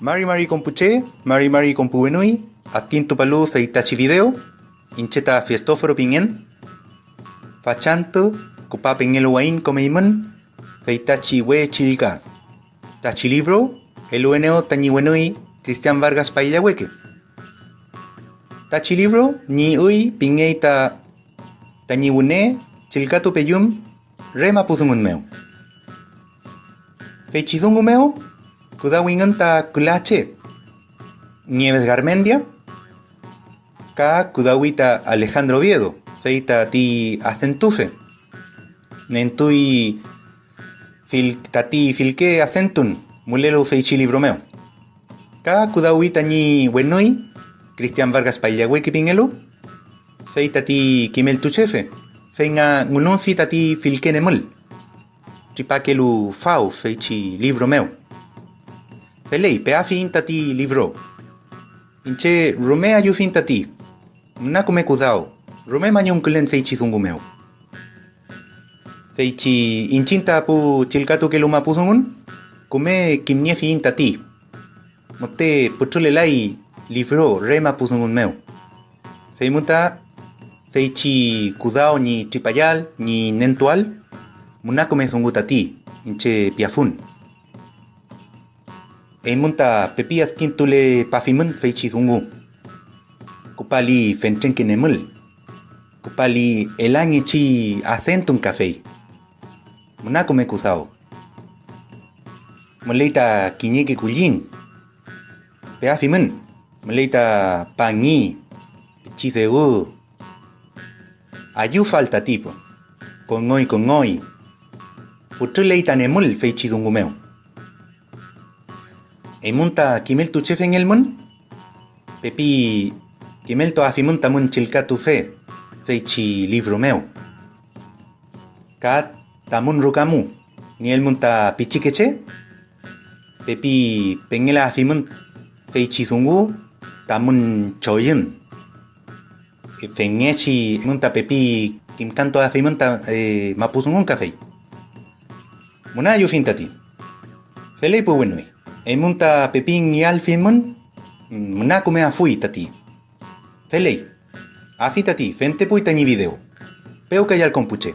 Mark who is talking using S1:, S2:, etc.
S1: Mari Mari Compuche, Mari Mari Compuenui, Adquinto Palú Feitachi Video, Incheta Fiestóforo Pingen, Fachanto, Copa Pengelo Wain Comeiman, Feitachi We Chilga, Tachi Libro, El Ueneo Tañiwenui, Cristian Vargas Paillahueque. Tachi Libro, Ni Ui, Pingeita, Tañiwune, Chilcatu Peyum, Rema Pusungun Meo. Feichizungu Meo, Kudawingan ta Kulache, Nieves Garmendia, Ka Kudawita Alejandro Viedo, Feita ti Acentufe, Nentui Fil Tati Filke Acentun, Mulelo Feichili Bromeo. Ka Kudawita ni Wenoi, Cristian Vargas Paillahueque Pingelo, Feita ti Kimel Tuchefe, Feinga Ngulun Fita ti Filke Nemul, Chipakelu Fau Feichi Libro Meu. Felei, pea finta ti livro. Inche, rome ayu finta ti. Na come kudao. Rome mañon kulen feichi zungu meu. Feichi inchinta pu chilkatu ke luma pusungun. Kume kimnie finta ti. Mote puchule lai livro rema pusungun meu. Feimuta feichi kudao ni tripayal ni nentual. Muna come zunguta ti. Inche piafun. Emunta pepias kintule pafimun feichi zungu. Kupali fentren kinemul. Kupali elangi chi acentun café. Munako me kusao. Muleita kinyeki kulin. Peafimun. Muleita pangi. Chiseu. Ayu falta tipo. Con hoy con hoy. Putuleita nemul feichi zungu meu. Emunta kimel tu chef en el mun? Pepi kimel to afimunta mun chilka tu fe, feichi libro meu. Kat tamun rukamu, ni el munta pichikeche? Pepi pengela afimun feichi zungu, tamun choyun. Fengechi munta pepi kim canto afimunta eh, mapuzungun café. Muna yu fintati. Felei pu wenui. Emunta pepin yalfimun, mnakume afui tati. Felei, afi tati, fente puita ni video. Peo que ya el compuche.